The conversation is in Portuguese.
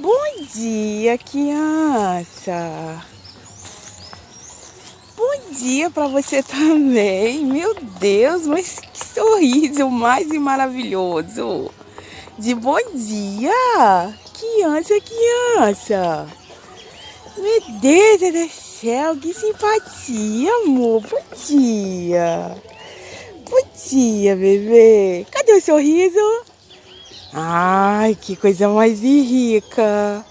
Bom dia, criança. Bom dia para você também. Meu Deus, mas que sorriso mais maravilhoso. De bom dia. Criança, criança. Meu Deus do céu, que simpatia, amor. Bom dia. Bom dia, bebê. Cadê o sorriso? Ai, que coisa mais rica.